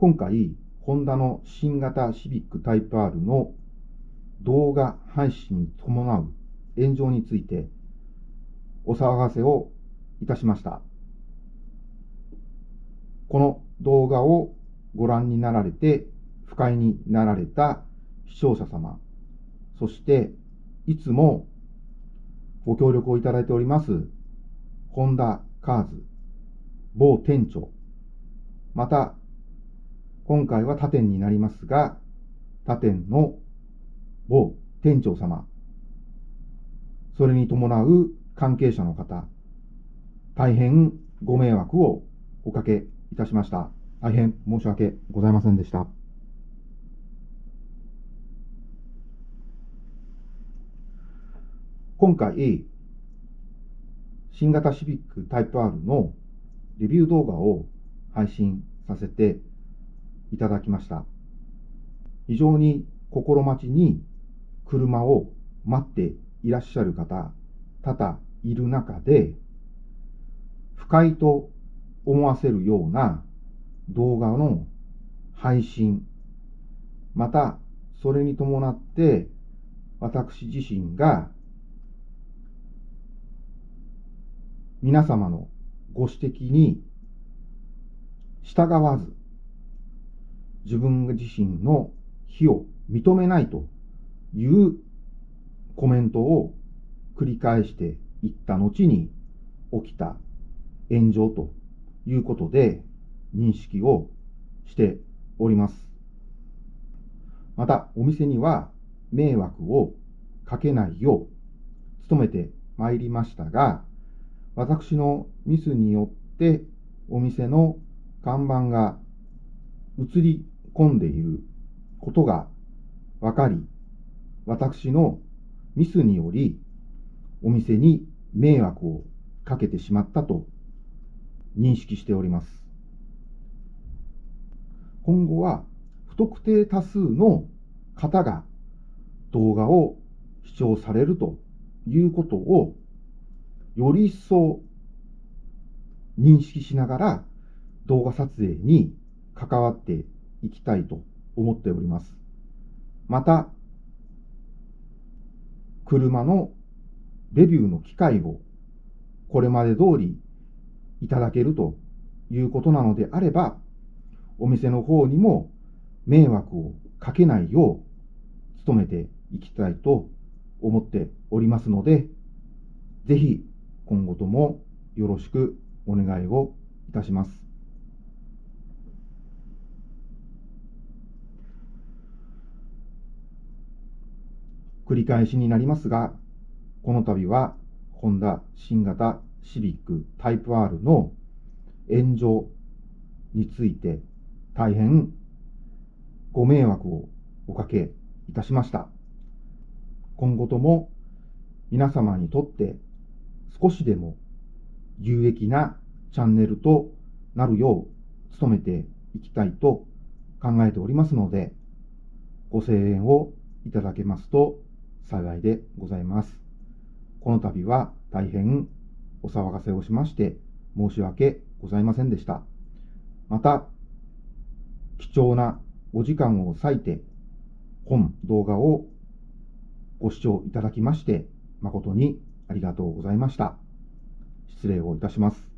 今回、ホンダの新型シビックタイプ R の動画配信に伴う炎上についてお騒がせをいたしました。この動画をご覧になられて不快になられた視聴者様、そしていつもご協力をいただいております、ホンダカーズ、某店長、また、今回は他店になりますが、他店の某店長様、それに伴う関係者の方、大変ご迷惑をおかけいたしました。大変申し訳ございませんでした。今回、新型シビックタイプ R のレビュー動画を配信させていただきました。非常に心待ちに車を待っていらっしゃる方、多々いる中で、不快と思わせるような動画の配信、またそれに伴って私自身が皆様のご指摘に従わず、自分自身の非を認めないというコメントを繰り返していった後に起きた炎上ということで認識をしております。また、お店には迷惑をかけないよう努めてまいりましたが、私のミスによってお店の看板が映り込んでいることが分かり、私のミスによりお店に迷惑をかけてしまったと認識しております。今後は不特定多数の方が動画を視聴されるということをより一層認識しながら動画撮影に関わっていきたいと思っております。また、車のレビューの機会をこれまで通りいただけるということなのであれば、お店の方にも迷惑をかけないよう努めていきたいと思っておりますので、ぜひ今後ともよろしくお願いをいたします。繰り返しになりますが、この度は、ホンダ新型シビックタイプ R の炎上について大変ご迷惑をおかけいたしました。今後とも皆様にとって少しでも有益なチャンネルとなるよう努めていきたいと考えておりますので、ご声援をいただけますと幸いでございます。この度は大変お騒がせをしまして申し訳ございませんでした。また、貴重なお時間を割いて本動画をご視聴いただきまして誠にありがとうございました。失礼をいたします。